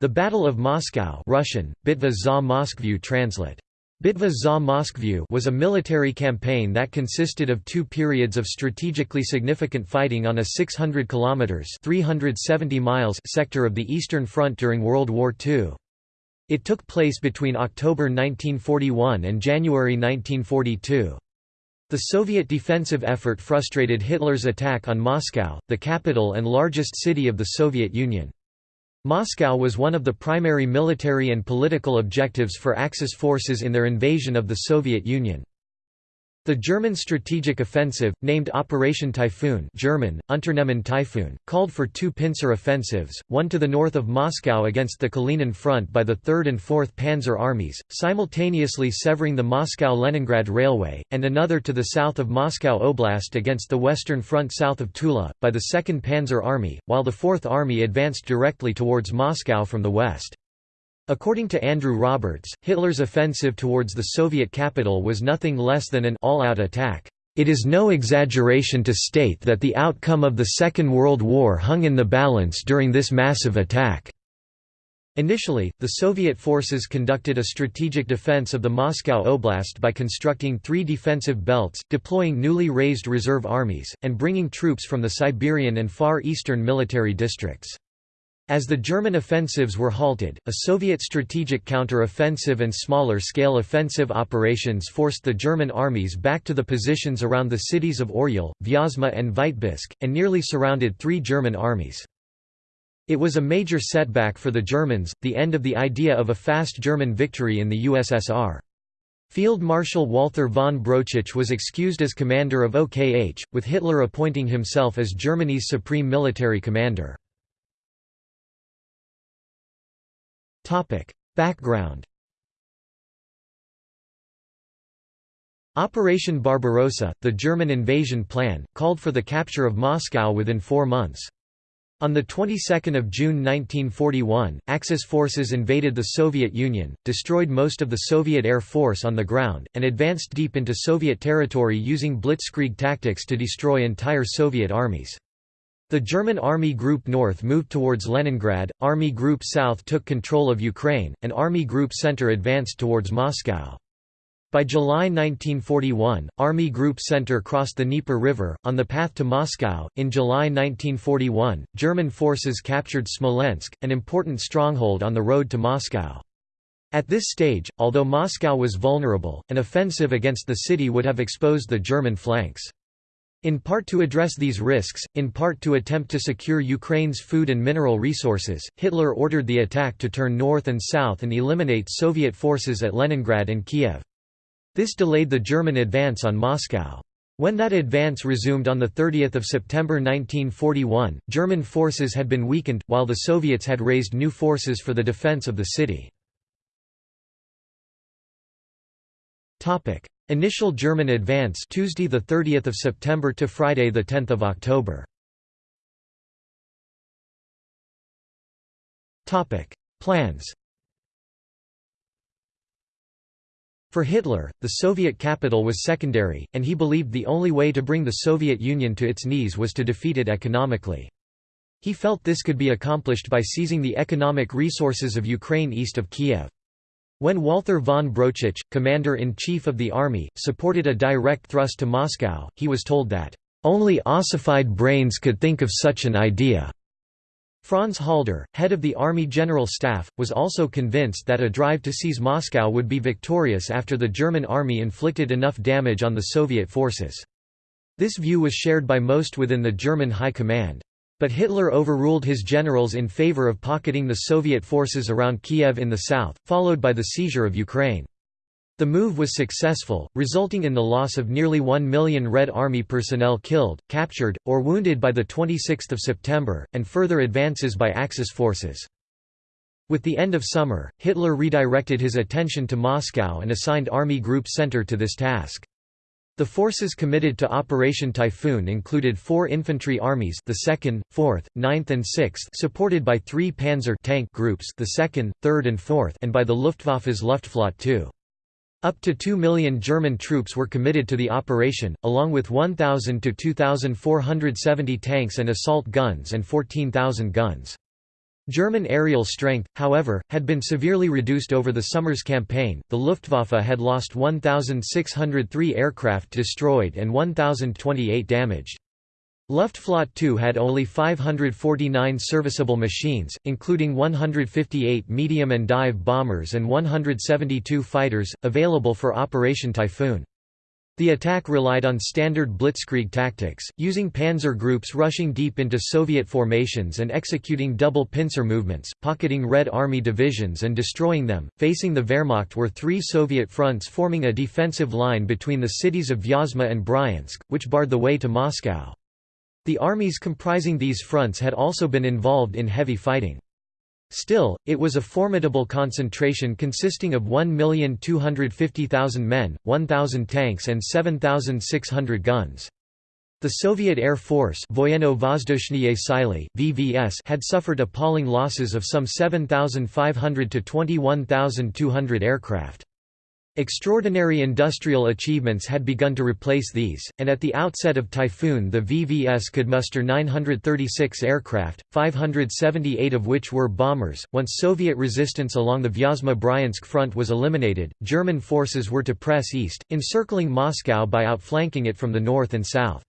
The Battle of Moscow Russian, Bitva za Moskvu translate. Bitva za Moskvu was a military campaign that consisted of two periods of strategically significant fighting on a 600 kilometers (370 miles) sector of the Eastern Front during World War II. It took place between October 1941 and January 1942. The Soviet defensive effort frustrated Hitler's attack on Moscow, the capital and largest city of the Soviet Union. Moscow was one of the primary military and political objectives for Axis forces in their invasion of the Soviet Union. The German strategic offensive, named Operation Typhoon German, Unternehmen Typhoon, called for two pincer offensives, one to the north of Moscow against the Kalinin Front by the 3rd and 4th Panzer Armies, simultaneously severing the Moscow-Leningrad Railway, and another to the south of Moscow Oblast against the Western Front south of Tula, by the 2nd Panzer Army, while the 4th Army advanced directly towards Moscow from the west. According to Andrew Roberts, Hitler's offensive towards the Soviet capital was nothing less than an all-out attack. It is no exaggeration to state that the outcome of the Second World War hung in the balance during this massive attack. Initially, the Soviet forces conducted a strategic defense of the Moscow Oblast by constructing three defensive belts, deploying newly raised reserve armies, and bringing troops from the Siberian and Far Eastern military districts. As the German offensives were halted, a Soviet strategic counter-offensive and smaller-scale offensive operations forced the German armies back to the positions around the cities of Oryol, Vyazma and Vitebsk, and nearly surrounded three German armies. It was a major setback for the Germans, the end of the idea of a fast German victory in the USSR. Field Marshal Walther von Brauchitsch was excused as commander of OKH, with Hitler appointing himself as Germany's supreme military commander. Topic: Background. Operation Barbarossa, the German invasion plan, called for the capture of Moscow within four months. On the 22nd of June 1941, Axis forces invaded the Soviet Union, destroyed most of the Soviet Air Force on the ground, and advanced deep into Soviet territory using blitzkrieg tactics to destroy entire Soviet armies. The German Army Group North moved towards Leningrad, Army Group South took control of Ukraine, and Army Group Center advanced towards Moscow. By July 1941, Army Group Center crossed the Dnieper River, on the path to Moscow. In July 1941, German forces captured Smolensk, an important stronghold on the road to Moscow. At this stage, although Moscow was vulnerable, an offensive against the city would have exposed the German flanks. In part to address these risks, in part to attempt to secure Ukraine's food and mineral resources, Hitler ordered the attack to turn north and south and eliminate Soviet forces at Leningrad and Kiev. This delayed the German advance on Moscow. When that advance resumed on 30 September 1941, German forces had been weakened, while the Soviets had raised new forces for the defense of the city. Initial German advance Tuesday the 30th of September to Friday the 10th of October. Topic: Plans. For Hitler, the Soviet capital was secondary, and he believed the only way to bring the Soviet Union to its knees was to defeat it economically. He felt this could be accomplished by seizing the economic resources of Ukraine east of Kiev. When Walther von Brauchitsch, commander-in-chief of the army, supported a direct thrust to Moscow, he was told that, "...only ossified brains could think of such an idea." Franz Halder, head of the Army General Staff, was also convinced that a drive to seize Moscow would be victorious after the German army inflicted enough damage on the Soviet forces. This view was shared by most within the German High Command. But Hitler overruled his generals in favor of pocketing the Soviet forces around Kiev in the south, followed by the seizure of Ukraine. The move was successful, resulting in the loss of nearly 1 million Red Army personnel killed, captured, or wounded by 26 September, and further advances by Axis forces. With the end of summer, Hitler redirected his attention to Moscow and assigned Army Group Center to this task. The forces committed to Operation Typhoon included four infantry armies the 2nd, 4th, 9th and 6th supported by three Panzer tank groups the 2nd, 3rd and 4th and by the Luftwaffe's Luftflotte II. Up to 2 million German troops were committed to the operation, along with 1,000 to 2,470 tanks and assault guns and 14,000 guns. German aerial strength, however, had been severely reduced over the summer's campaign. The Luftwaffe had lost 1,603 aircraft destroyed and 1,028 damaged. Luftflotte II had only 549 serviceable machines, including 158 medium and dive bombers and 172 fighters, available for Operation Typhoon. The attack relied on standard blitzkrieg tactics, using panzer groups rushing deep into Soviet formations and executing double pincer movements, pocketing Red Army divisions and destroying them. Facing the Wehrmacht were three Soviet fronts forming a defensive line between the cities of Vyazma and Bryansk, which barred the way to Moscow. The armies comprising these fronts had also been involved in heavy fighting. Still, it was a formidable concentration consisting of 1,250,000 men, 1,000 tanks and 7,600 guns. The Soviet Air Force VVS had suffered appalling losses of some 7,500 to 21,200 aircraft. Extraordinary industrial achievements had begun to replace these, and at the outset of Typhoon the VVS could muster 936 aircraft, 578 of which were bombers. Once Soviet resistance along the Vyazma-Bryansk front was eliminated, German forces were to press east, encircling Moscow by outflanking it from the north and south.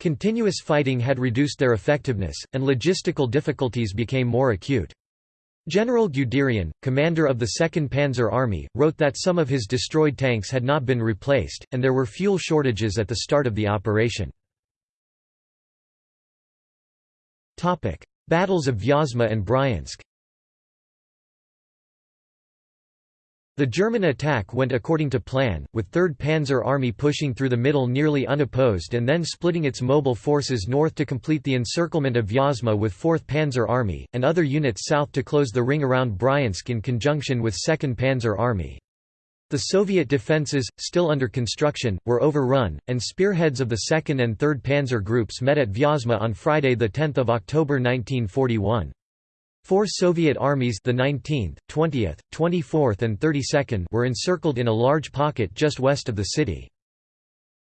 Continuous fighting had reduced their effectiveness, and logistical difficulties became more acute. General Guderian, commander of the 2nd Panzer Army, wrote that some of his destroyed tanks had not been replaced, and there were fuel shortages at the start of the operation. Battles of Vyazma and Bryansk The German attack went according to plan, with 3rd Panzer Army pushing through the middle nearly unopposed and then splitting its mobile forces north to complete the encirclement of Vyazma with 4th Panzer Army, and other units south to close the ring around Bryansk in conjunction with 2nd Panzer Army. The Soviet defences, still under construction, were overrun, and spearheads of the 2nd and 3rd Panzer groups met at Vyazma on Friday 10 October 1941. Four Soviet armies the 19th, 20th, 24th and 32nd were encircled in a large pocket just west of the city.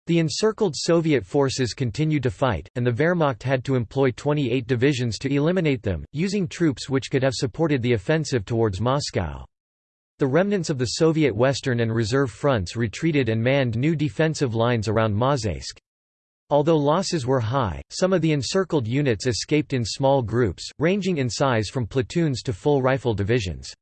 The encircled Soviet forces continued to fight, and the Wehrmacht had to employ 28 divisions to eliminate them, using troops which could have supported the offensive towards Moscow. The remnants of the Soviet Western and Reserve fronts retreated and manned new defensive lines around Mozhaysk. Although losses were high, some of the encircled units escaped in small groups, ranging in size from platoons to full rifle divisions.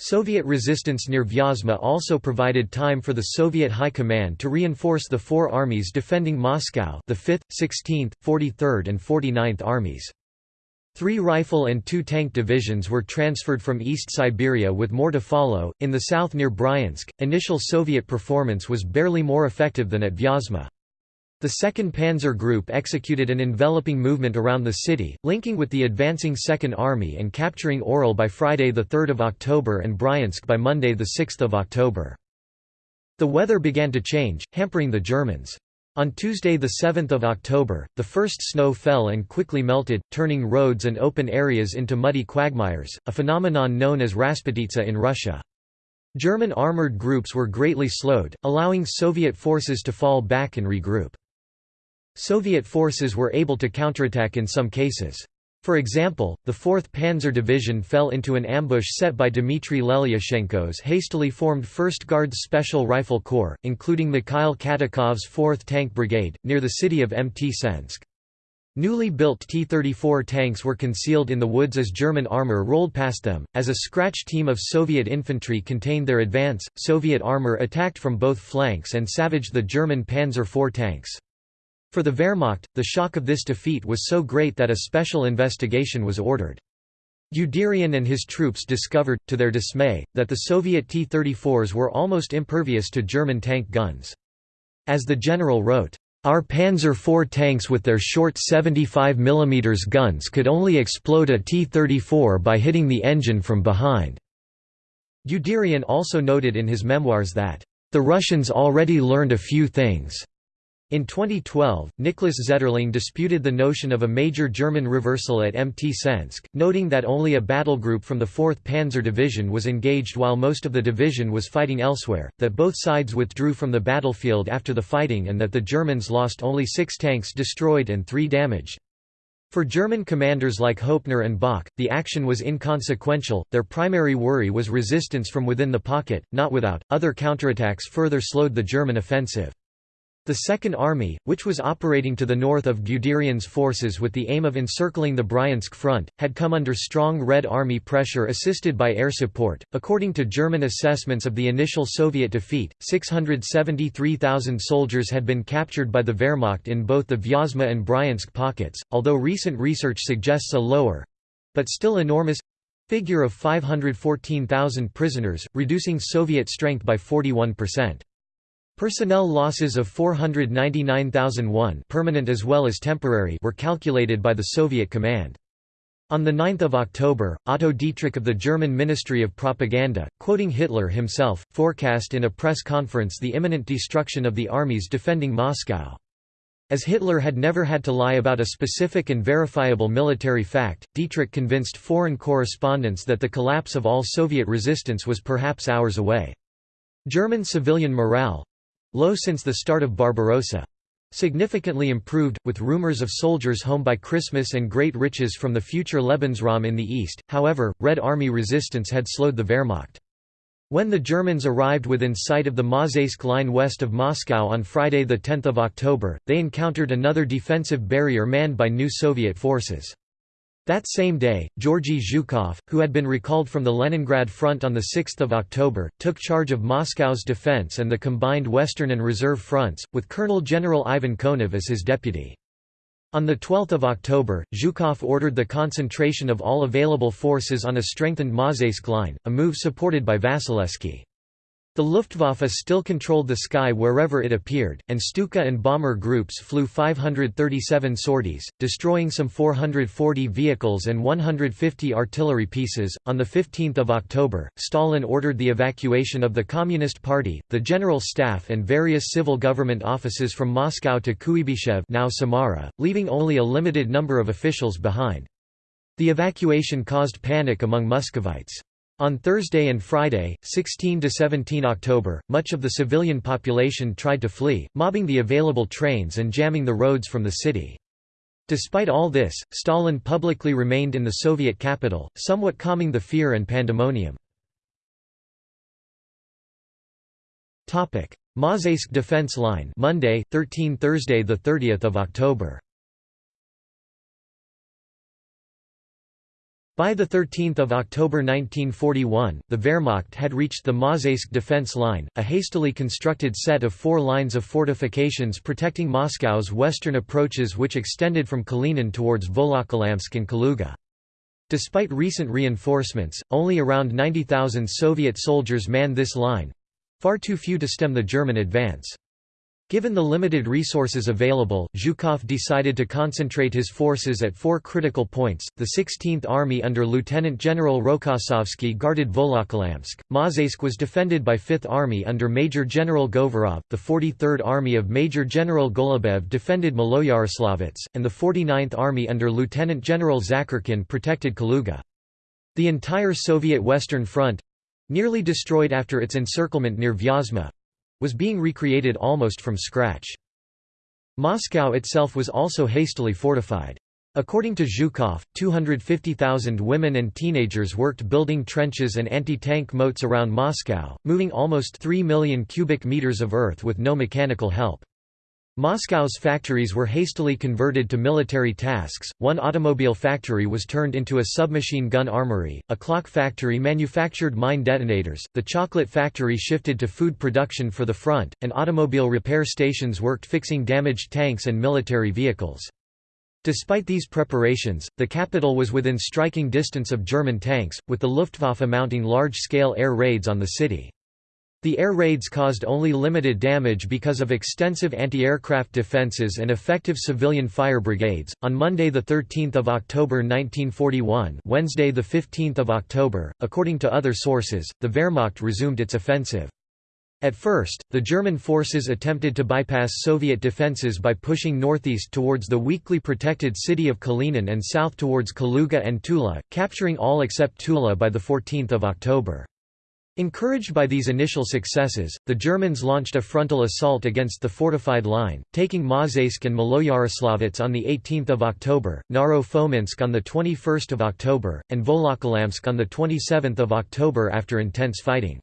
Soviet resistance near Vyazma also provided time for the Soviet High Command to reinforce the four armies defending Moscow the 5th, 16th, 43rd and 49th Armies. Three rifle and two tank divisions were transferred from East Siberia with more to follow. In the south near Bryansk, initial Soviet performance was barely more effective than at Vyazma. The 2nd Panzer Group executed an enveloping movement around the city, linking with the advancing Second Army and capturing Orel by Friday 3 October and Bryansk by Monday 6 October. The weather began to change, hampering the Germans. On Tuesday 7 October, the first snow fell and quickly melted, turning roads and open areas into muddy quagmires, a phenomenon known as Rasputitsa in Russia. German armoured groups were greatly slowed, allowing Soviet forces to fall back and regroup. Soviet forces were able to counterattack in some cases. For example, the 4th Panzer Division fell into an ambush set by Dmitry Lelyashenko's hastily formed 1st Guards Special Rifle Corps, including Mikhail Katukov's 4th Tank Brigade, near the city of Mtsensk. Newly built T-34 tanks were concealed in the woods as German armor rolled past them. As a scratch team of Soviet infantry contained their advance, Soviet armor attacked from both flanks and savaged the German Panzer IV tanks. For the Wehrmacht, the shock of this defeat was so great that a special investigation was ordered. Guderian and his troops discovered, to their dismay, that the Soviet T-34s were almost impervious to German tank guns. As the general wrote, "...our Panzer IV tanks with their short 75 mm guns could only explode a T-34 by hitting the engine from behind." Guderian also noted in his memoirs that, "...the Russians already learned a few things." In 2012, Niklas Zetterling disputed the notion of a major German reversal at MT Mtsensk, noting that only a battle group from the 4th Panzer Division was engaged while most of the division was fighting elsewhere, that both sides withdrew from the battlefield after the fighting and that the Germans lost only six tanks destroyed and three damaged. For German commanders like Hoepner and Bock, the action was inconsequential, their primary worry was resistance from within the pocket, not without. Other counterattacks further slowed the German offensive. The Second Army, which was operating to the north of Guderian's forces with the aim of encircling the Bryansk front, had come under strong Red Army pressure assisted by air support. According to German assessments of the initial Soviet defeat, 673,000 soldiers had been captured by the Wehrmacht in both the Vyazma and Bryansk pockets, although recent research suggests a lower but still enormous figure of 514,000 prisoners, reducing Soviet strength by 41%. Personnel losses of 499,001 permanent as well as temporary were calculated by the Soviet command. On 9 October, Otto Dietrich of the German Ministry of Propaganda, quoting Hitler himself, forecast in a press conference the imminent destruction of the armies defending Moscow. As Hitler had never had to lie about a specific and verifiable military fact, Dietrich convinced foreign correspondents that the collapse of all Soviet resistance was perhaps hours away. German civilian morale, Low since the start of Barbarossa. Significantly improved, with rumors of soldiers home by Christmas and great riches from the future Lebensraum in the east, however, Red Army resistance had slowed the Wehrmacht. When the Germans arrived within sight of the Mozhaysk line west of Moscow on Friday 10 October, they encountered another defensive barrier manned by new Soviet forces. That same day, Georgy Zhukov, who had been recalled from the Leningrad front on 6 October, took charge of Moscow's defense and the combined Western and Reserve fronts, with Colonel General Ivan Konev as his deputy. On 12 October, Zhukov ordered the concentration of all available forces on a strengthened Mozhaysk line, a move supported by Vasilevsky. The Luftwaffe still controlled the sky wherever it appeared, and Stuka and bomber groups flew 537 sorties, destroying some 440 vehicles and 150 artillery pieces. On the 15th of October, Stalin ordered the evacuation of the Communist Party, the General Staff, and various civil government offices from Moscow to Kuibyshev, now Samara, leaving only a limited number of officials behind. The evacuation caused panic among Muscovites. On Thursday and Friday, 16–17 October, much of the civilian population tried to flee, mobbing the available trains and jamming the roads from the city. Despite all this, Stalin publicly remained in the Soviet capital, somewhat calming the fear and pandemonium. Mozhaysk Defense Line Monday, 13 Thursday 30 October By 13 October 1941, the Wehrmacht had reached the Mozhaysk defense line, a hastily constructed set of four lines of fortifications protecting Moscow's western approaches which extended from Kalinin towards Volokolamsk and Kaluga. Despite recent reinforcements, only around 90,000 Soviet soldiers manned this line—far too few to stem the German advance. Given the limited resources available, Zhukov decided to concentrate his forces at four critical points. The 16th Army under Lieutenant General Rokossovsky guarded Volokolamsk, Mozhaysk was defended by 5th Army under Major General Govorov, the 43rd Army of Major General Golubev defended Maloyaroslavets, and the 49th Army under Lieutenant General Zakharkin protected Kaluga. The entire Soviet Western Front—nearly destroyed after its encirclement near Vyazma, was being recreated almost from scratch. Moscow itself was also hastily fortified. According to Zhukov, 250,000 women and teenagers worked building trenches and anti-tank moats around Moscow, moving almost 3 million cubic meters of earth with no mechanical help. Moscow's factories were hastily converted to military tasks, one automobile factory was turned into a submachine gun armory, a clock factory manufactured mine detonators, the chocolate factory shifted to food production for the front, and automobile repair stations worked fixing damaged tanks and military vehicles. Despite these preparations, the capital was within striking distance of German tanks, with the Luftwaffe mounting large-scale air raids on the city. The air raids caused only limited damage because of extensive anti-aircraft defenses and effective civilian fire brigades. On Monday the 13th of October 1941, Wednesday the 15th of October, according to other sources, the Wehrmacht resumed its offensive. At first, the German forces attempted to bypass Soviet defenses by pushing northeast towards the weakly protected city of Kalinin and south towards Kaluga and Tula, capturing all except Tula by the 14th of October. Encouraged by these initial successes, the Germans launched a frontal assault against the fortified line, taking Mozhaysk and Maloyaroslavets on 18 October, Naro-Fominsk on 21 October, and Volokolamsk on 27 October after intense fighting.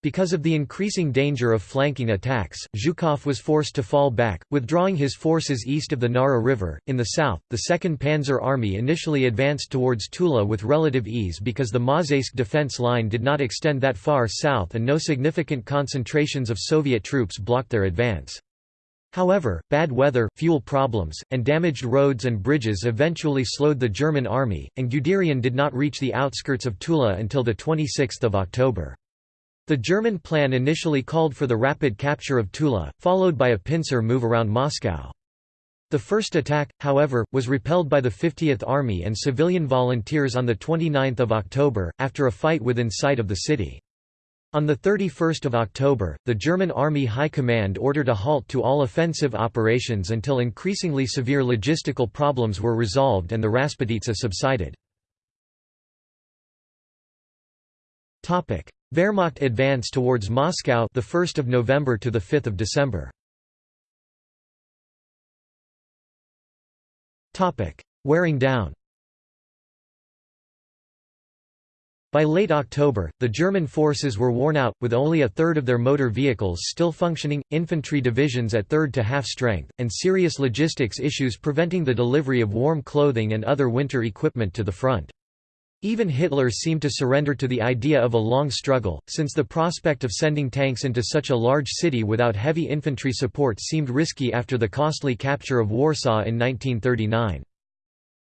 Because of the increasing danger of flanking attacks, Zhukov was forced to fall back, withdrawing his forces east of the Nara River. In the south, the 2nd Panzer Army initially advanced towards Tula with relative ease because the Mozhaysk defense line did not extend that far south and no significant concentrations of Soviet troops blocked their advance. However, bad weather, fuel problems, and damaged roads and bridges eventually slowed the German army, and Guderian did not reach the outskirts of Tula until 26 October. The German plan initially called for the rapid capture of Tula, followed by a pincer move around Moscow. The first attack, however, was repelled by the 50th Army and civilian volunteers on 29 October, after a fight within sight of the city. On 31 October, the German Army High Command ordered a halt to all offensive operations until increasingly severe logistical problems were resolved and the Rasputitsa subsided. Wehrmacht advance towards Moscow the 1st of November to the 5th of December. Topic: Wearing down. By late October, the German forces were worn out, with only a third of their motor vehicles still functioning, infantry divisions at third to half strength, and serious logistics issues preventing the delivery of warm clothing and other winter equipment to the front. Even Hitler seemed to surrender to the idea of a long struggle, since the prospect of sending tanks into such a large city without heavy infantry support seemed risky after the costly capture of Warsaw in 1939.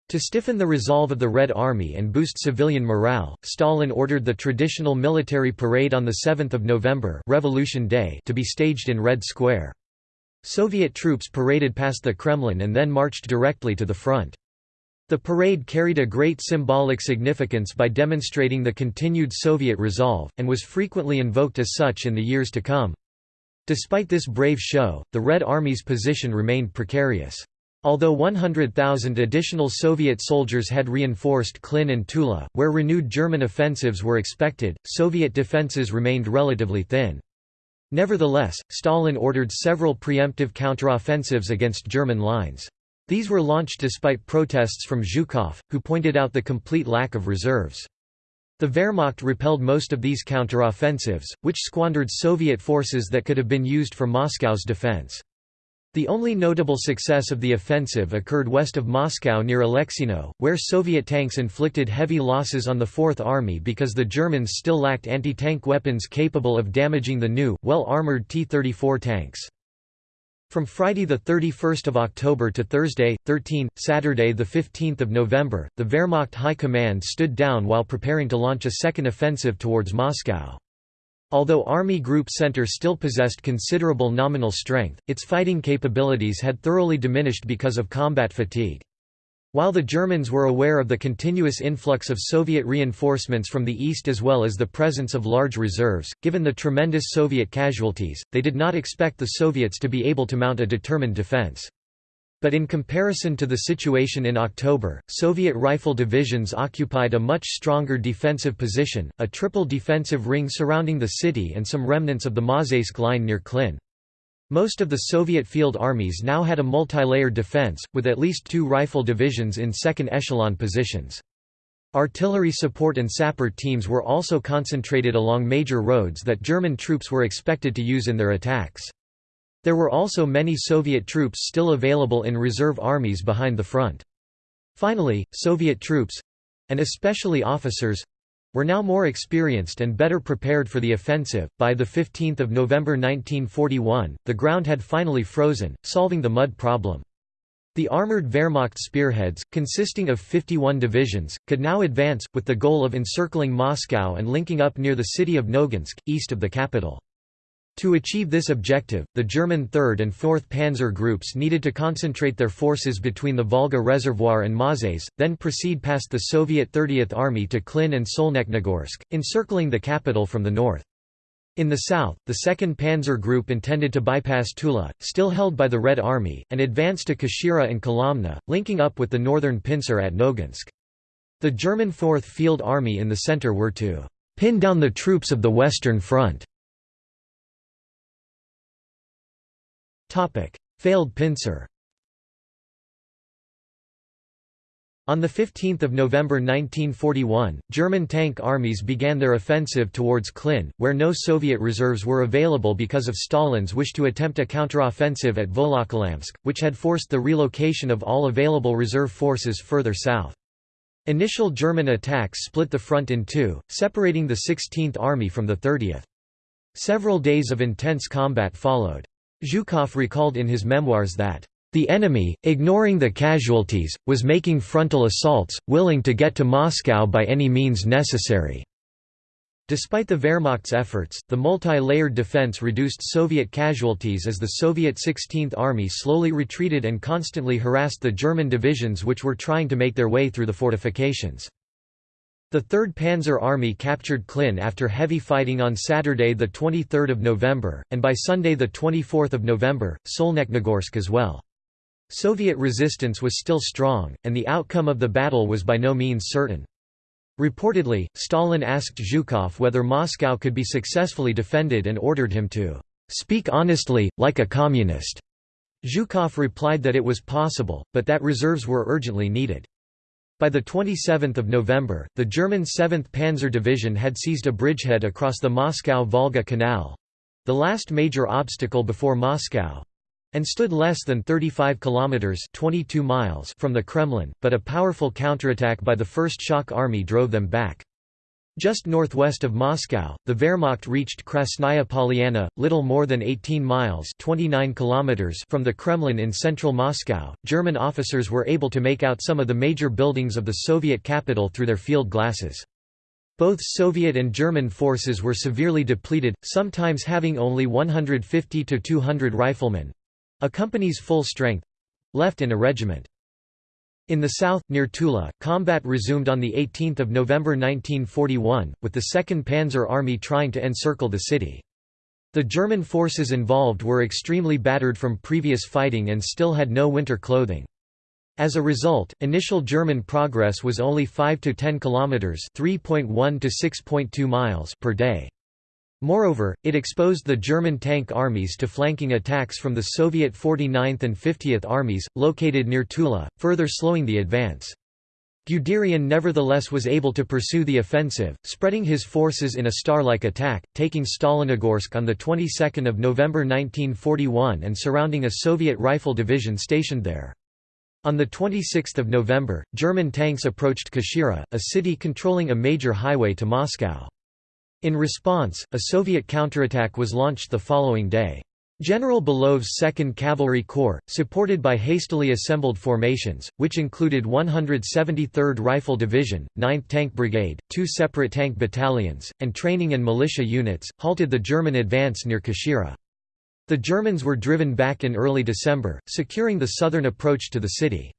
To stiffen the resolve of the Red Army and boost civilian morale, Stalin ordered the traditional military parade on 7 November Revolution Day to be staged in Red Square. Soviet troops paraded past the Kremlin and then marched directly to the front. The parade carried a great symbolic significance by demonstrating the continued Soviet resolve, and was frequently invoked as such in the years to come. Despite this brave show, the Red Army's position remained precarious. Although 100,000 additional Soviet soldiers had reinforced Klin and Tula, where renewed German offensives were expected, Soviet defenses remained relatively thin. Nevertheless, Stalin ordered several preemptive counteroffensives against German lines. These were launched despite protests from Zhukov, who pointed out the complete lack of reserves. The Wehrmacht repelled most of these counteroffensives, which squandered Soviet forces that could have been used for Moscow's defense. The only notable success of the offensive occurred west of Moscow near Alexino, where Soviet tanks inflicted heavy losses on the Fourth Army because the Germans still lacked anti-tank weapons capable of damaging the new, well-armored T-34 tanks. From Friday 31 October to Thursday, 13, Saturday 15 November, the Wehrmacht High Command stood down while preparing to launch a second offensive towards Moscow. Although Army Group Center still possessed considerable nominal strength, its fighting capabilities had thoroughly diminished because of combat fatigue. While the Germans were aware of the continuous influx of Soviet reinforcements from the east as well as the presence of large reserves, given the tremendous Soviet casualties, they did not expect the Soviets to be able to mount a determined defense. But in comparison to the situation in October, Soviet rifle divisions occupied a much stronger defensive position, a triple defensive ring surrounding the city and some remnants of the Mozhaysk line near Klin. Most of the Soviet field armies now had a multi-layered defense, with at least two rifle divisions in second echelon positions. Artillery support and sapper teams were also concentrated along major roads that German troops were expected to use in their attacks. There were also many Soviet troops still available in reserve armies behind the front. Finally, Soviet troops—and especially officers, were now more experienced and better prepared for the offensive. By the 15th of November 1941, the ground had finally frozen, solving the mud problem. The armored Wehrmacht spearheads, consisting of 51 divisions, could now advance, with the goal of encircling Moscow and linking up near the city of Noginsk, east of the capital. To achieve this objective, the German 3rd and 4th Panzer groups needed to concentrate their forces between the Volga Reservoir and Mazais, then proceed past the Soviet 30th Army to Klin and Solnechnogorsk, encircling the capital from the north. In the south, the 2nd Panzer Group intended to bypass Tula, still held by the Red Army, and advance to Kashira and Kolomna, linking up with the northern pincer at Noginsk. The German 4th Field Army in the center were to "...pin down the troops of the Western Front." Failed pincer On 15 November 1941, German tank armies began their offensive towards Klin, where no Soviet reserves were available because of Stalin's wish to attempt a counteroffensive at Volokolamsk, which had forced the relocation of all available reserve forces further south. Initial German attacks split the front in two, separating the 16th Army from the 30th. Several days of intense combat followed. Zhukov recalled in his memoirs that the enemy, ignoring the casualties, was making frontal assaults, willing to get to Moscow by any means necessary. Despite the Wehrmacht's efforts, the multi-layered defense reduced Soviet casualties as the Soviet 16th Army slowly retreated and constantly harassed the German divisions which were trying to make their way through the fortifications. The 3rd Panzer Army captured Klin after heavy fighting on Saturday 23 November, and by Sunday 24 November, Solnechnogorsk as well. Soviet resistance was still strong, and the outcome of the battle was by no means certain. Reportedly, Stalin asked Zhukov whether Moscow could be successfully defended and ordered him to "...speak honestly, like a communist." Zhukov replied that it was possible, but that reserves were urgently needed. By 27 November, the German 7th Panzer Division had seized a bridgehead across the Moscow-Volga Canal—the last major obstacle before Moscow, and stood less than 35 kilometers 22 miles from the Kremlin, but a powerful counterattack by the First Shock Army drove them back. Just northwest of Moscow, the Wehrmacht reached Krasnaya Polyana, little more than 18 miles 29 kilometers from the Kremlin in central Moscow. German officers were able to make out some of the major buildings of the Soviet capital through their field glasses. Both Soviet and German forces were severely depleted, sometimes having only 150 to 200 riflemen, a company's full strength left in a regiment. In the south, near Tula, combat resumed on 18 November 1941, with the 2nd Panzer Army trying to encircle the city. The German forces involved were extremely battered from previous fighting and still had no winter clothing. As a result, initial German progress was only 5 to 10 kilometers, 3.1 to 6.2 miles per day. Moreover, it exposed the German tank armies to flanking attacks from the Soviet 49th and 50th armies, located near Tula, further slowing the advance. Guderian nevertheless was able to pursue the offensive, spreading his forces in a star-like attack, taking Stalinogorsk on the 22nd of November 1941 and surrounding a Soviet rifle division stationed there. On 26 November, German tanks approached Kashira, a city controlling a major highway to Moscow. In response, a Soviet counterattack was launched the following day. General Belov's 2nd Cavalry Corps, supported by hastily assembled formations, which included 173rd Rifle Division, 9th Tank Brigade, two separate tank battalions, and training and militia units, halted the German advance near Kashira. The Germans were driven back in early December, securing the southern approach to the city.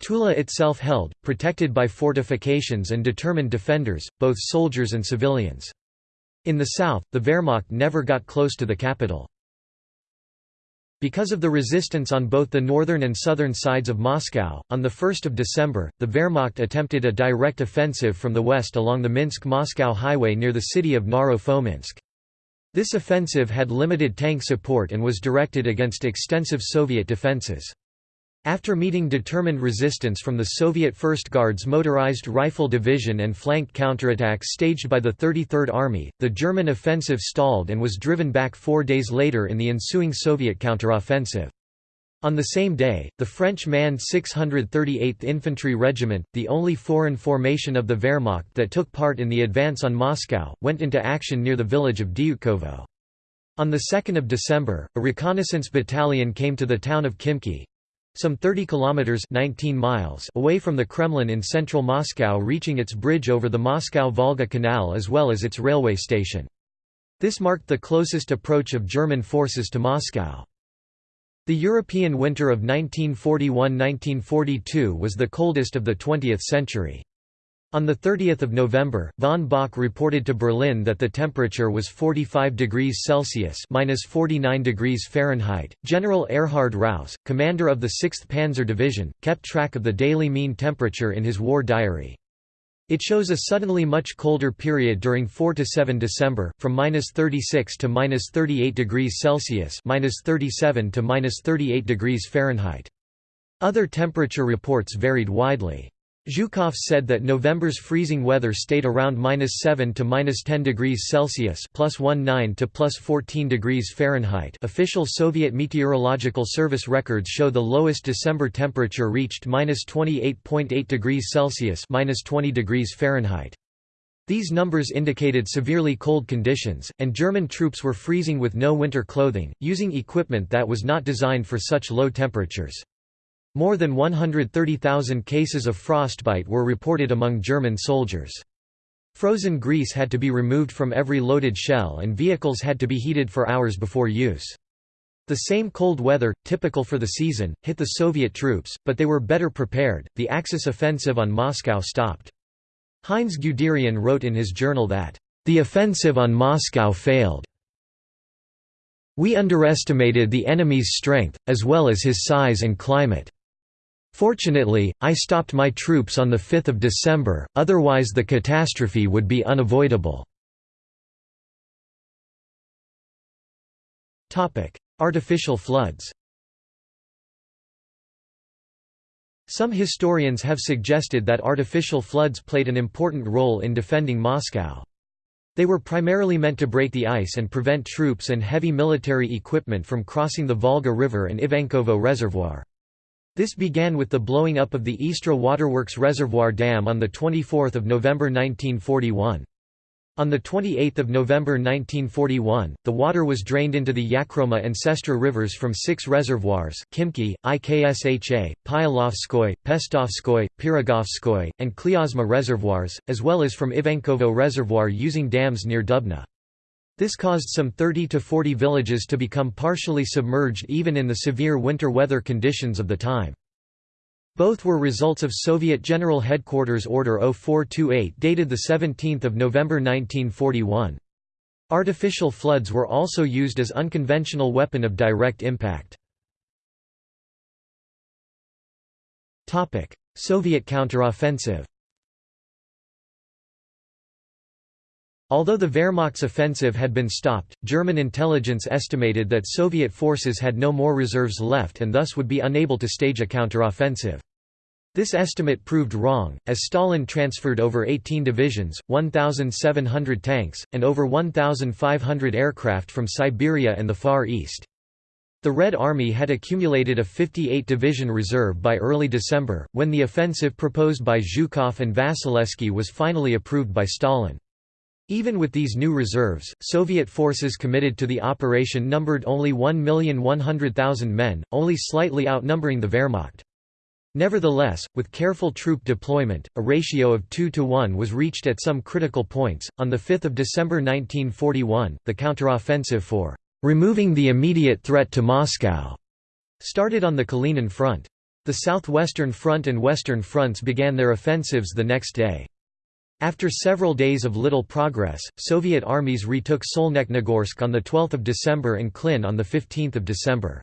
Tula itself held, protected by fortifications and determined defenders, both soldiers and civilians. In the south, the Wehrmacht never got close to the capital. Because of the resistance on both the northern and southern sides of Moscow, on 1 December, the Wehrmacht attempted a direct offensive from the west along the Minsk-Moscow highway near the city of Naro-Fominsk. This offensive had limited tank support and was directed against extensive Soviet defenses. After meeting determined resistance from the Soviet First Guards Motorized Rifle Division and flank counterattacks staged by the 33rd Army, the German offensive stalled and was driven back four days later in the ensuing Soviet counteroffensive. On the same day, the French manned 638th Infantry Regiment, the only foreign formation of the Wehrmacht that took part in the advance on Moscow, went into action near the village of Dyutkovo. On 2 December, a reconnaissance battalion came to the town of Khimki, some 30 kilometers 19 miles away from the Kremlin in central Moscow reaching its bridge over the Moscow-Volga Canal as well as its railway station. This marked the closest approach of German forces to Moscow. The European winter of 1941–1942 was the coldest of the 20th century. On 30 November, von Bock reported to Berlin that the temperature was 45 degrees Celsius minus 49 degrees Fahrenheit. General Erhard Raus, commander of the 6th Panzer Division, kept track of the daily mean temperature in his war diary. It shows a suddenly much colder period during 4 to 7 December, from minus 36 to minus 38 degrees Celsius, minus 37 to minus 38 degrees Fahrenheit. Other temperature reports varied widely. Zhukov said that November's freezing weather stayed around minus 7 to minus 10 degrees Celsius, plus 19 to plus 14 degrees Fahrenheit. Official Soviet Meteorological Service records show the lowest December temperature reached minus 28.8 degrees Celsius, minus 20 degrees Fahrenheit. These numbers indicated severely cold conditions, and German troops were freezing with no winter clothing, using equipment that was not designed for such low temperatures. More than 130,000 cases of frostbite were reported among German soldiers. Frozen grease had to be removed from every loaded shell and vehicles had to be heated for hours before use. The same cold weather, typical for the season, hit the Soviet troops, but they were better prepared. The Axis offensive on Moscow stopped. Heinz Guderian wrote in his journal that, The offensive on Moscow failed. We underestimated the enemy's strength, as well as his size and climate. Fortunately, I stopped my troops on 5 December, otherwise the catastrophe would be unavoidable. Artificial floods Some historians have suggested that artificial floods played an important role in defending Moscow. They were primarily meant to break the ice and prevent troops and heavy military equipment from crossing the Volga River and Ivankovo Reservoir. This began with the blowing up of the Istra Waterworks Reservoir Dam on 24 November 1941. On 28 November 1941, the water was drained into the Yakhroma and Sestra rivers from six reservoirs Khimki, Iksha, Pyalovskoy, Pestovskoy, Pirogovskoy, and Klyazma reservoirs, as well as from Ivankovo Reservoir using dams near Dubna. This caused some 30 to 40 villages to become partially submerged even in the severe winter weather conditions of the time. Both were results of Soviet General Headquarters Order 0428 dated 17 November 1941. Artificial floods were also used as unconventional weapon of direct impact. Soviet counteroffensive Although the Wehrmacht's offensive had been stopped, German intelligence estimated that Soviet forces had no more reserves left and thus would be unable to stage a counteroffensive. This estimate proved wrong, as Stalin transferred over 18 divisions, 1,700 tanks, and over 1,500 aircraft from Siberia and the Far East. The Red Army had accumulated a 58-division reserve by early December, when the offensive proposed by Zhukov and Vasilevsky was finally approved by Stalin. Even with these new reserves, Soviet forces committed to the operation numbered only 1,100,000 men, only slightly outnumbering the Wehrmacht. Nevertheless, with careful troop deployment, a ratio of 2 to 1 was reached at some critical points. On 5 December 1941, the counteroffensive for removing the immediate threat to Moscow started on the Kalinin front. The southwestern front and western fronts began their offensives the next day. After several days of little progress, Soviet armies retook Solnechnogorsk on 12 December and Klin on 15 December.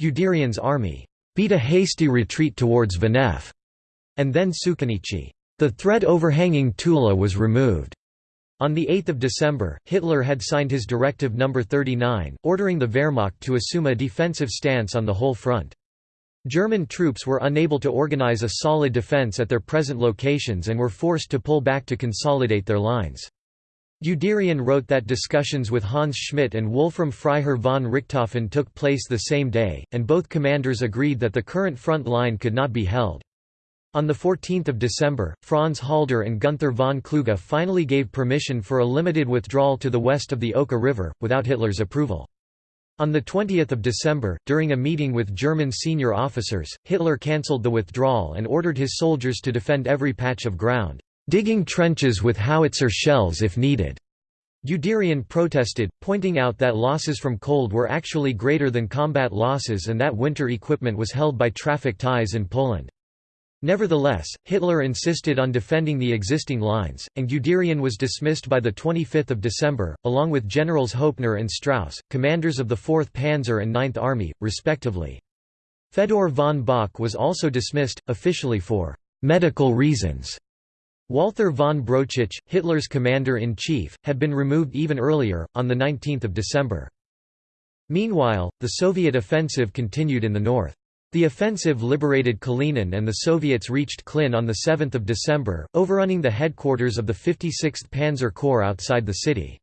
Guderian's army beat a hasty retreat towards Vannev and then Sukhinichi. The threat overhanging Tula was removed. On 8 December, Hitler had signed his Directive No. 39, ordering the Wehrmacht to assume a defensive stance on the whole front. German troops were unable to organize a solid defense at their present locations and were forced to pull back to consolidate their lines. Guderian wrote that discussions with Hans Schmidt and Wolfram Freiherr von Richthofen took place the same day, and both commanders agreed that the current front line could not be held. On 14 December, Franz Halder and Gunther von Kluge finally gave permission for a limited withdrawal to the west of the Oka River, without Hitler's approval. On 20 December, during a meeting with German senior officers, Hitler cancelled the withdrawal and ordered his soldiers to defend every patch of ground, "...digging trenches with howitzer shells if needed." Guderian protested, pointing out that losses from cold were actually greater than combat losses and that winter equipment was held by traffic ties in Poland. Nevertheless, Hitler insisted on defending the existing lines, and Guderian was dismissed by 25 December, along with Generals Hoepner and Strauss, commanders of the 4th Panzer and 9th Army, respectively. Fedor von Bock was also dismissed, officially for «medical reasons». Walther von Brauchitsch, Hitler's commander-in-chief, had been removed even earlier, on 19 December. Meanwhile, the Soviet offensive continued in the north. The offensive liberated Kalinin and the Soviets reached Klin on 7 December, overrunning the headquarters of the 56th Panzer Corps outside the city.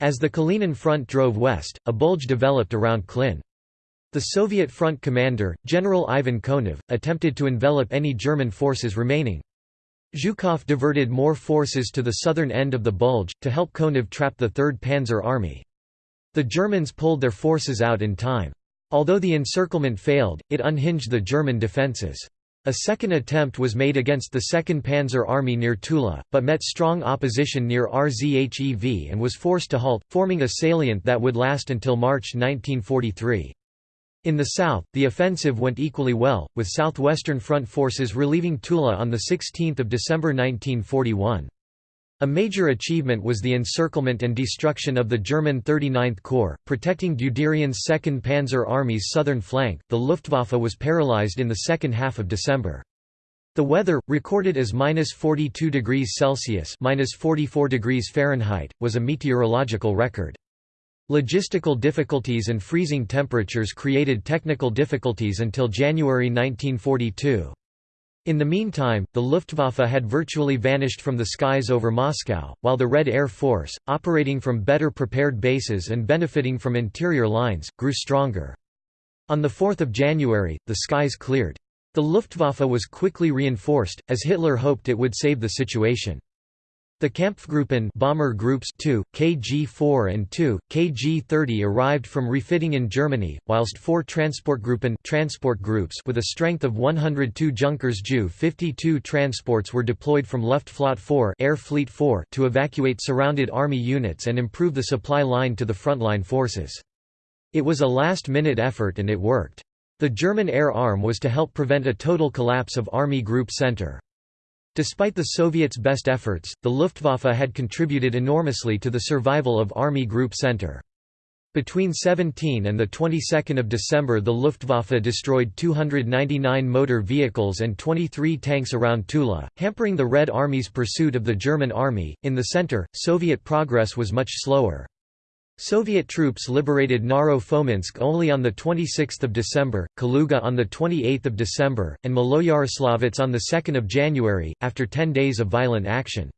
As the Kalinin front drove west, a bulge developed around Klin. The Soviet front commander, General Ivan Konev, attempted to envelop any German forces remaining. Zhukov diverted more forces to the southern end of the bulge, to help Konev trap the 3rd Panzer Army. The Germans pulled their forces out in time. Although the encirclement failed, it unhinged the German defences. A second attempt was made against the 2nd Panzer Army near Tula, but met strong opposition near Rzhev and was forced to halt, forming a salient that would last until March 1943. In the south, the offensive went equally well, with Southwestern Front forces relieving Tula on 16 December 1941. A major achievement was the encirclement and destruction of the German 39th Corps, protecting Guderian's 2nd Panzer Army's southern flank. The Luftwaffe was paralyzed in the second half of December. The weather, recorded as minus 42 degrees Celsius minus 44 degrees Fahrenheit, was a meteorological record. Logistical difficulties and freezing temperatures created technical difficulties until January 1942. In the meantime, the Luftwaffe had virtually vanished from the skies over Moscow, while the Red Air Force, operating from better prepared bases and benefiting from interior lines, grew stronger. On 4 January, the skies cleared. The Luftwaffe was quickly reinforced, as Hitler hoped it would save the situation. The Kampfgruppen bomber groups 2, KG-4 and 2, KG-30 arrived from refitting in Germany, whilst four Transportgruppen transport groups with a strength of 102 Junkers Ju 52 transports were deployed from Luftflotte 4, Air Fleet 4 to evacuate surrounded army units and improve the supply line to the frontline forces. It was a last-minute effort and it worked. The German air arm was to help prevent a total collapse of Army Group Center. Despite the Soviets' best efforts, the Luftwaffe had contributed enormously to the survival of Army Group Center. Between 17 and the 22nd of December the Luftwaffe destroyed 299 motor vehicles and 23 tanks around Tula, hampering the Red Army's pursuit of the German army. In the center, Soviet progress was much slower. Soviet troops liberated Naro-Fominsk only on 26 December, Kaluga on 28 December, and Maloyaroslavets on 2 January, after ten days of violent action.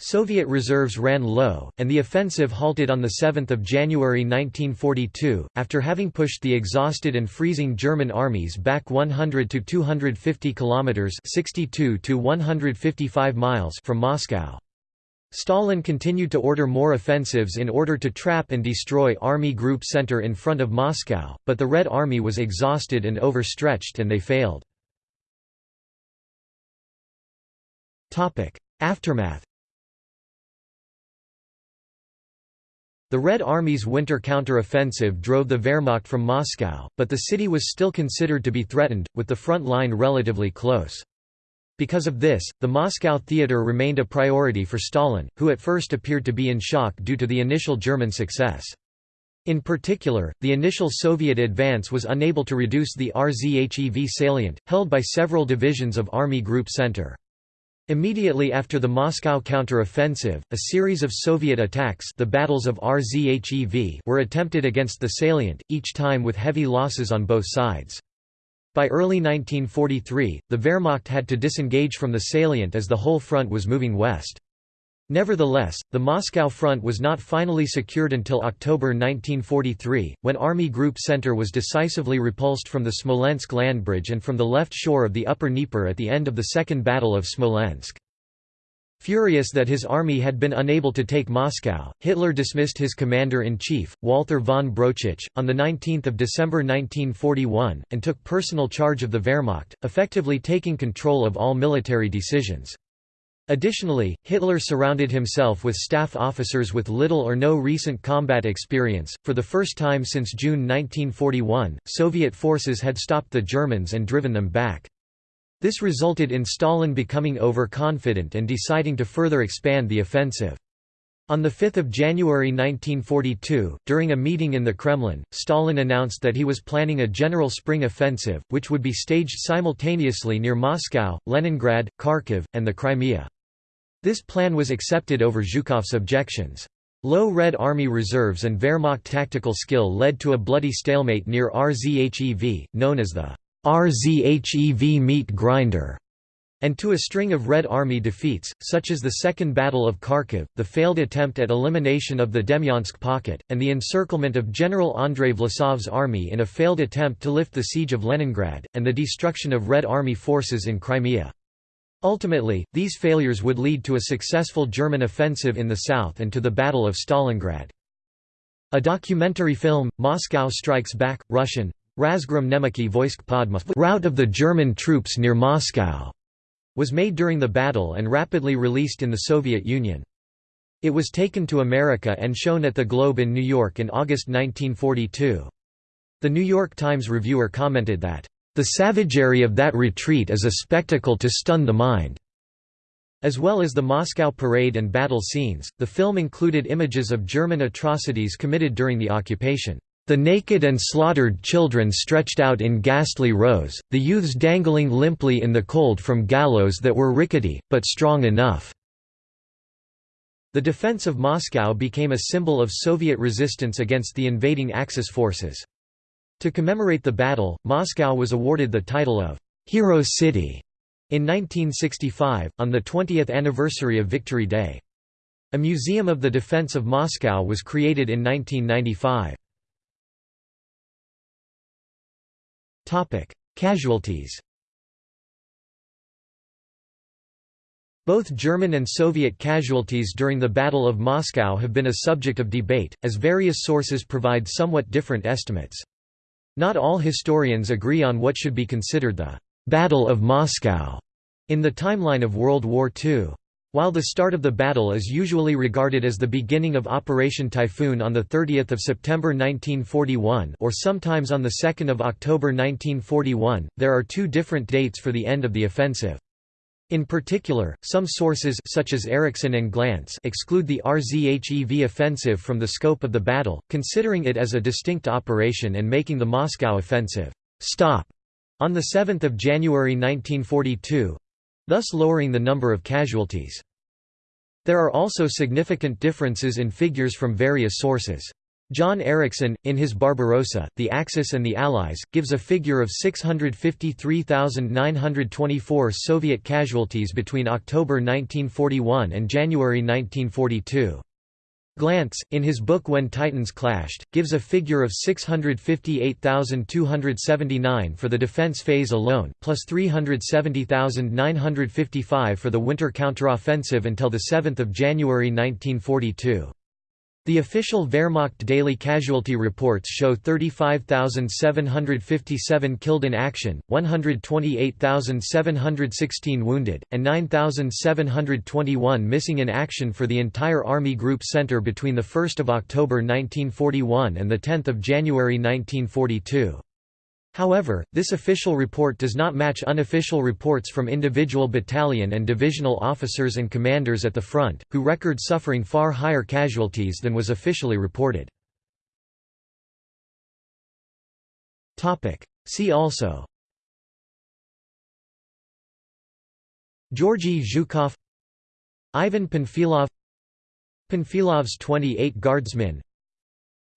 Soviet reserves ran low, and the offensive halted on 7 January 1942, after having pushed the exhausted and freezing German armies back 100 to 250 kilometers (62 to 155 miles) from Moscow. Stalin continued to order more offensives in order to trap and destroy Army Group Center in front of Moscow, but the Red Army was exhausted and overstretched and they failed. Aftermath The Red Army's winter counter-offensive drove the Wehrmacht from Moscow, but the city was still considered to be threatened, with the front line relatively close. Because of this, the Moscow theater remained a priority for Stalin, who at first appeared to be in shock due to the initial German success. In particular, the initial Soviet advance was unable to reduce the Rzhev salient, held by several divisions of Army Group Center. Immediately after the Moscow counter-offensive, a series of Soviet attacks the battles of Rzhev were attempted against the salient, each time with heavy losses on both sides. By early 1943, the Wehrmacht had to disengage from the salient as the whole front was moving west. Nevertheless, the Moscow front was not finally secured until October 1943, when Army Group Center was decisively repulsed from the Smolensk land bridge and from the left shore of the Upper Dnieper at the end of the Second Battle of Smolensk. Furious that his army had been unable to take Moscow, Hitler dismissed his commander-in-chief, Walther von Brauchitsch, on 19 December 1941, and took personal charge of the Wehrmacht, effectively taking control of all military decisions. Additionally, Hitler surrounded himself with staff officers with little or no recent combat experience. For the first time since June 1941, Soviet forces had stopped the Germans and driven them back. This resulted in Stalin becoming overconfident and deciding to further expand the offensive. On 5 January 1942, during a meeting in the Kremlin, Stalin announced that he was planning a general spring offensive, which would be staged simultaneously near Moscow, Leningrad, Kharkiv, and the Crimea. This plan was accepted over Zhukov's objections. Low Red Army reserves and Wehrmacht tactical skill led to a bloody stalemate near RZHEV, known as the RZHEV meat grinder and to a string of Red Army defeats, such as the Second Battle of Kharkiv, the failed attempt at elimination of the Demyansk pocket, and the encirclement of General Andrei Vlasov's army in a failed attempt to lift the siege of Leningrad, and the destruction of Red Army forces in Crimea. Ultimately, these failures would lead to a successful German offensive in the south and to the Battle of Stalingrad. A documentary film, Moscow Strikes Back, Russian, Razgrom Nemeki Voisk Podmos route of the German troops near Moscow was made during the battle and rapidly released in the Soviet Union. It was taken to America and shown at the Globe in New York in August 1942. The New York Times reviewer commented that, "...the savagery of that retreat is a spectacle to stun the mind." As well as the Moscow parade and battle scenes, the film included images of German atrocities committed during the occupation. The naked and slaughtered children stretched out in ghastly rows, the youths dangling limply in the cold from gallows that were rickety, but strong enough. The defense of Moscow became a symbol of Soviet resistance against the invading Axis forces. To commemorate the battle, Moscow was awarded the title of «Hero City» in 1965, on the 20th anniversary of Victory Day. A museum of the defense of Moscow was created in 1995. Casualties Both German and Soviet casualties during the Battle of Moscow have been a subject of debate, as various sources provide somewhat different estimates. Not all historians agree on what should be considered the «Battle of Moscow» in the timeline of World War II. While the start of the battle is usually regarded as the beginning of Operation Typhoon on 30 September 1941 or sometimes on 2 October 1941, there are two different dates for the end of the offensive. In particular, some sources such as Erickson and Glantz exclude the RZHEV offensive from the scope of the battle, considering it as a distinct operation and making the Moscow offensive stop on 7 January 1942, thus lowering the number of casualties. There are also significant differences in figures from various sources. John Erickson, in his Barbarossa, The Axis and the Allies, gives a figure of 653,924 Soviet casualties between October 1941 and January 1942. Glantz, in his book When Titans Clashed, gives a figure of 658,279 for the defense phase alone, plus 370,955 for the winter counteroffensive until 7 January 1942. The official Wehrmacht daily casualty reports show 35,757 killed in action, 128,716 wounded, and 9,721 missing in action for the entire Army Group Center between 1 October 1941 and 10 January 1942. However, this official report does not match unofficial reports from individual battalion and divisional officers and commanders at the front, who record suffering far higher casualties than was officially reported. See also Georgy Zhukov Ivan Panfilov Panfilov's 28 Guardsmen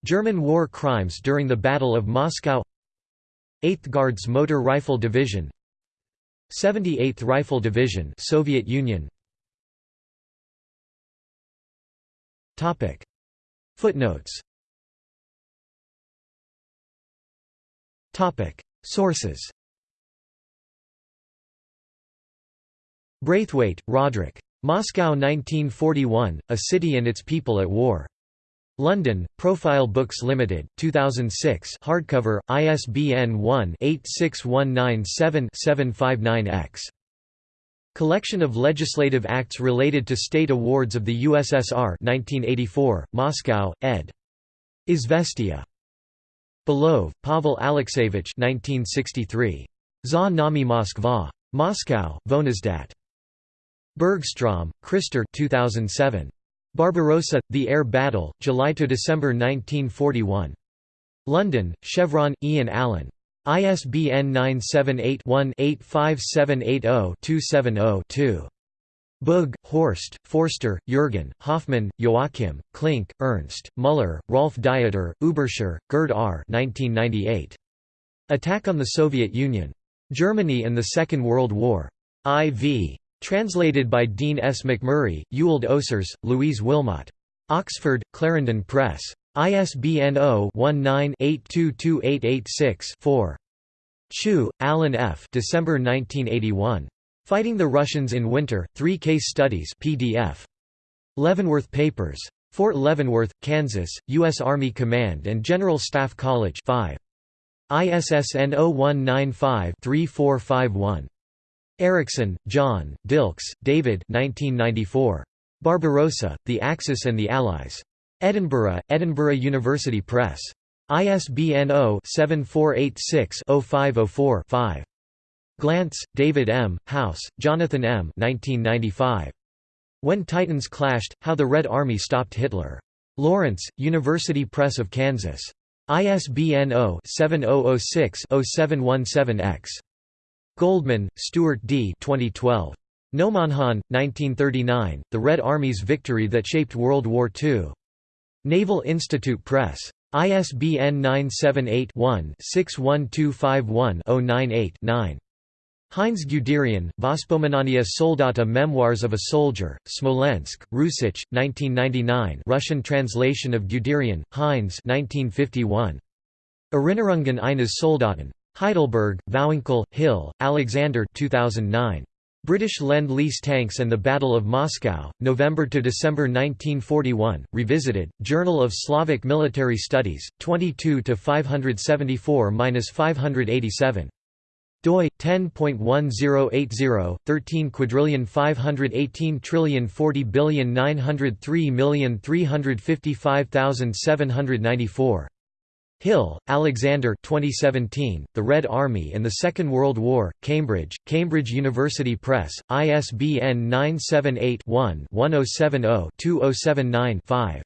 German war crimes during the Battle of Moscow 8th Guards Motor Rifle Division 78th Rifle Division Soviet Union. Topic. Footnotes. Topic. Sources. Braithwaite, Roderick. Moscow 1941, A City and Its People at War. London, Profile Books Limited, 2006 hardcover, ISBN 1-86197-759-X. Collection of legislative acts related to state awards of the USSR 1984, Moscow, ed. Izvestia. Belov, Pavel Alexeyevich 1963. Za nami Moskva. Moscow, Voenizdat. Bergstrom, Christer 2007. Barbarossa, The Air Battle, July–December 1941. London, Chevron, Ian Allan. ISBN 978-1-85780-270-2. Bugge, Horst, Forster, Jürgen, Hoffmann, Joachim, Klink, Ernst, Müller, Rolf Dieter, Ueberschär, Gerd R. 1998. Attack on the Soviet Union. Germany and the Second World War. IV. Translated by Dean S. McMurry, Ewald Osers, Louise Willmot. Oxford, Clarendon Press. ISBN 0-19-822886-4. Chew, Allen F. December 1981. Fighting the Russians in Winter, Three Case Studies PDF. Leavenworth Papers. Fort Leavenworth, Kansas, U.S. Army Command and General Staff College 5. ISSN 0195-3451. Erickson, John, Dilks, David 1994. Barbarossa, The Axis and the Allies. Edinburgh, Edinburgh University Press. ISBN 0-7486-0504-5. Glantz, David M., House, Jonathan M. 1995. When Titans Clashed, How the Red Army Stopped Hitler. Lawrence, University Press of Kansas. ISBN 0-7006-0717-X. Goldman, Stuart D. 2012. Nomonhan, 1939, The Red Army's Victory That Shaped World War II. Naval Institute Press. ISBN 978-1-61251-098-9. Heinz Guderian, Vospomenania Soldata Memoirs of a Soldier, Smolensk, Rusich, 1999 Russian translation of Guderian, Heinz 1951. Erinnerungen eines Soldaten. Heidelberg, Vowinckel, Hill, Alexander 2009. British Lend-Lease Tanks and the Battle of Moscow, November to December 1941, revisited, Journal of Slavic Military Studies, 22 to 574-587 doi 10.1080 13 quadrillion 518 trillion 40 billion 903 million 355,794 Hill, Alexander 2017, The Red Army and the Second World War, Cambridge, Cambridge University Press, ISBN 978-1-1070-2079-5.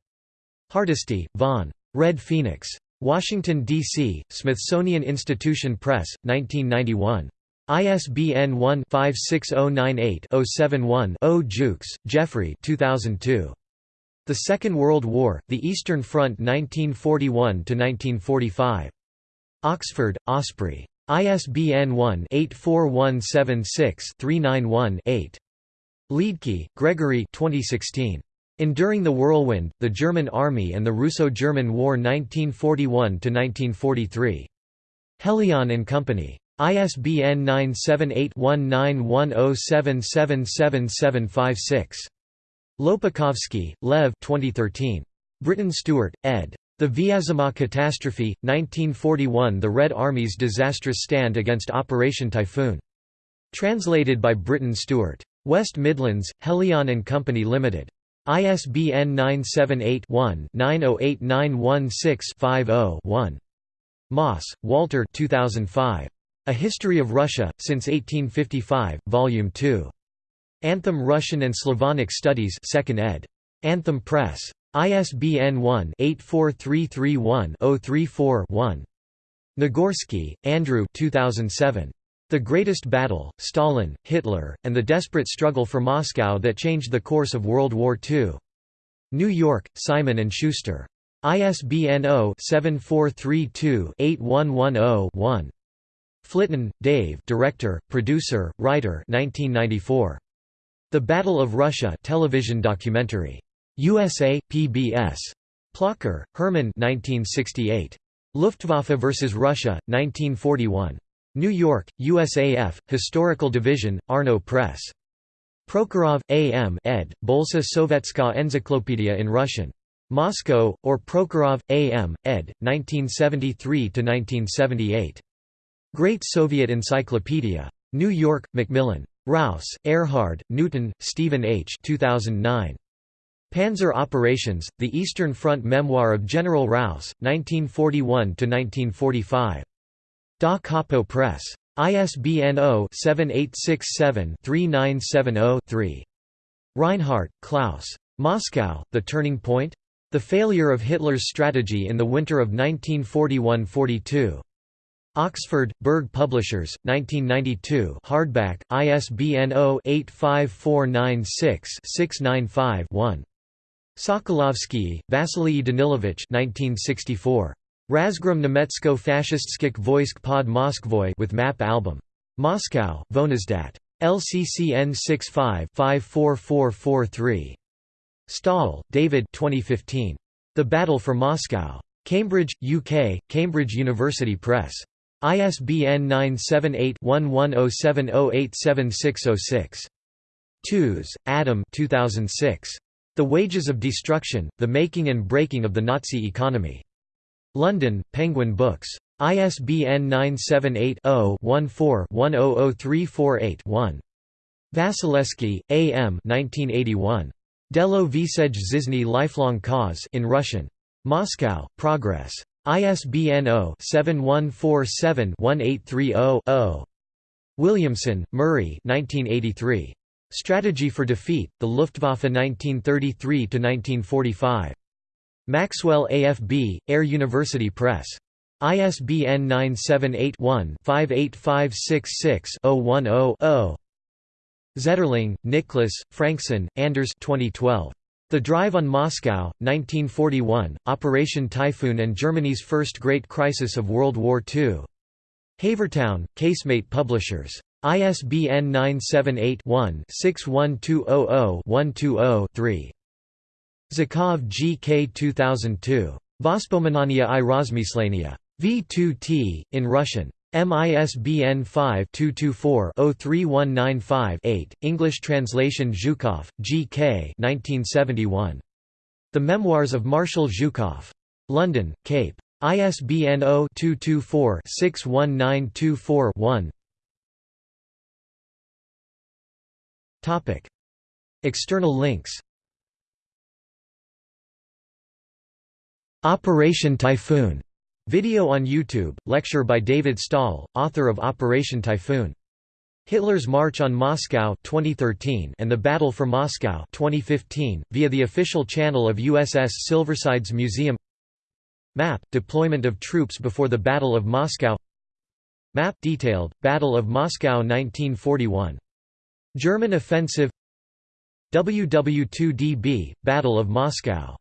Hardesty, Von. Red Phoenix. Washington, D.C., Smithsonian Institution Press, 1991. ISBN 1-56098-071-0 Jukes, Geoffrey 2002. The Second World War, The Eastern Front 1941–1945. Oxford, Osprey. ISBN 1-84176-391-8. Liedtke, Gregory 2016. Enduring the Whirlwind, The German Army and the Russo-German War 1941–1943. Helion and Company. ISBN 978-1910777756. Lopukhovsky, Lev 2013. Britton Stuart, ed. The Vyazma Catastrophe, 1941 The Red Army's Disastrous Stand Against Operation Typhoon. Translated by Britton Stuart. West Midlands, Helion and Company Limited. ISBN 978-1-908916-50-1. Moss, Walter 2005. A History of Russia, since 1855, Volume 2. Anthem Russian and Slavonic Studies 2nd ed. Anthem Press. ISBN 1-84331-034-1. Nagorski, Andrew 2007. The Greatest Battle, Stalin, Hitler, and the Desperate Struggle for Moscow That Changed the Course of World War II. New York, Simon & Schuster. ISBN 0-7432-8110-1. Flitton, Dave director, producer, writer 1994. The Battle of Russia television documentary. USA, PBS. Plocher, Herman 1968. Luftwaffe vs. Russia, 1941. New York, USAF, Historical Division, Arno Press. Prokhorov, A. M. ed., Bolsa Sovetska Encyclopedia in Russian. Moscow, or Prokhorov, A. M., ed., 1973–1978. Great Soviet Encyclopedia. New York, Macmillan. Raus, Erhard, Newton, Stephen H. 2009. Panzer Operations, The Eastern Front Memoir of General Raus, 1941–1945. Da Capo Press. ISBN 0-7867-3970-3. Reinhardt, Klaus. Moscow, The Turning Point? The Failure of Hitler's Strategy in the Winter of 1941–42. Oxford, Berg Publishers, 1992 hardback, ISBN 0-85496-695-1. Sokolovsky, Vasily Danilovich 1964. Razgrom Nemetsko Fashistskik Voisk pod Moskvoy with map album. Moscow, Voenizdat. LCCN 65-54443. Stahel, David 2015. The Battle for Moscow. Cambridge, UK, Cambridge University Press. ISBN 978-1107087606. Tooze, Adam 2006. The Wages of Destruction, The Making and Breaking of the Nazi Economy. London, Penguin Books. ISBN 978-0-14-100348-1. Vasilevsky, A. M. 1981. Delo Visej Zizny Lifelong Cause in Russian. Moscow, Progress. ISBN 0-7147-1830-0. Williamson, Murray 1983. Strategy for Defeat, The Luftwaffe 1933–1945. Maxwell AFB, Air University Press. ISBN 978-1-58566-010-0. Zetterling, Nicholas, Frankson, Anders 2012. The Drive on Moscow, 1941, Operation Typhoon and Germany's First Great Crisis of World War II. Havertown, Casemate Publishers. ISBN 978-1-61200-120-3. Zhukov G. K. 2002. Vospominania i Rozmislenia. V2T, in Russian. MISBN 5-224-03195-8, English translation Zhukov, G. K. 1971. The Memoirs of Marshal Zhukov. London, Cape. ISBN 0-224-61924-1 External links Operation Typhoon Video on YouTube, lecture by David Stahel, author of Operation Typhoon. Hitler's March on Moscow 2013 and the Battle for Moscow 2015, via the official channel of USS Silversides Museum Map – Deployment of troops before the Battle of Moscow Map – Detailed, Battle of Moscow 1941. German offensive WW2DB – Battle of Moscow